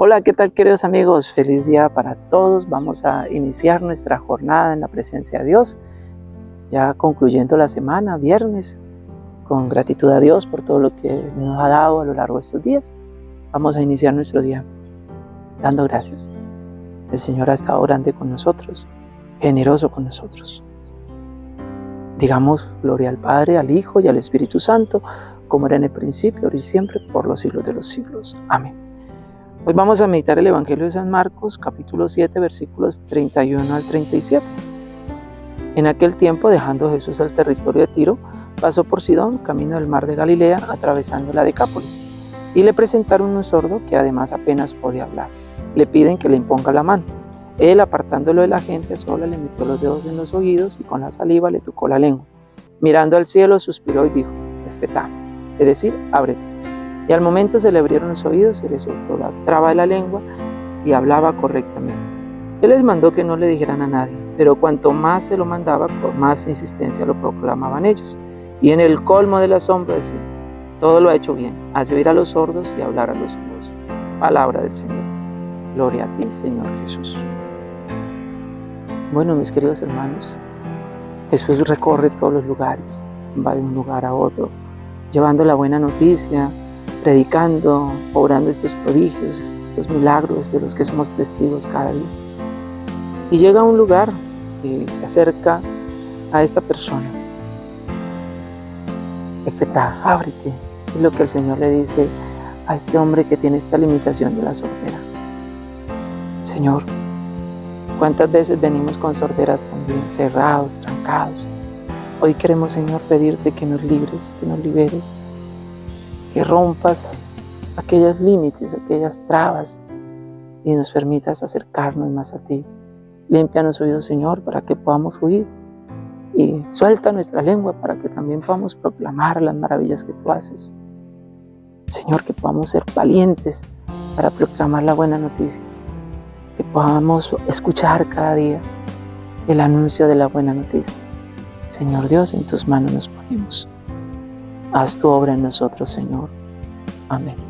Hola, ¿qué tal queridos amigos? Feliz día para todos. Vamos a iniciar nuestra jornada en la presencia de Dios, ya concluyendo la semana, viernes, con gratitud a Dios por todo lo que nos ha dado a lo largo de estos días. Vamos a iniciar nuestro día dando gracias. El Señor ha estado grande con nosotros, generoso con nosotros. Digamos gloria al Padre, al Hijo y al Espíritu Santo, como era en el principio, ahora y siempre, por los siglos de los siglos. Amén. Hoy vamos a meditar el Evangelio de San Marcos, capítulo 7, versículos 31 al 37. En aquel tiempo, dejando Jesús el territorio de Tiro, pasó por Sidón, camino del mar de Galilea, atravesando la Decápolis. Y le presentaron un sordo que además apenas podía hablar. Le piden que le imponga la mano. Él, apartándolo de la gente, sola le metió los dedos en los oídos y con la saliva le tocó la lengua. Mirando al cielo, suspiró y dijo, Espetá, es decir, ábrete. Y al momento se le abrieron los oídos, se le soltó la traba de la lengua y hablaba correctamente. Él les mandó que no le dijeran a nadie, pero cuanto más se lo mandaba, por más insistencia lo proclamaban ellos. Y en el colmo del asombro decía, todo lo ha hecho bien, hace oír a los sordos y hablar a los mudos. Palabra del Señor. Gloria a ti, Señor Jesús. Bueno, mis queridos hermanos, Jesús recorre todos los lugares, va de un lugar a otro, llevando la buena noticia, predicando, obrando estos prodigios, estos milagros de los que somos testigos cada día. Y llega a un lugar y se acerca a esta persona. Efetá, ábrete. Es lo que el Señor le dice a este hombre que tiene esta limitación de la sordera. Señor, ¿cuántas veces venimos con sorderas también cerrados, trancados? Hoy queremos, Señor, pedirte que nos libres, que nos liberes, que rompas aquellos límites, aquellas trabas y nos permitas acercarnos más a ti. Limpia los oídos, Señor, para que podamos fluir y suelta nuestra lengua para que también podamos proclamar las maravillas que tú haces. Señor, que podamos ser valientes para proclamar la buena noticia, que podamos escuchar cada día el anuncio de la buena noticia. Señor Dios, en tus manos nos ponemos. Haz tu obra en nosotros, Señor. Amén.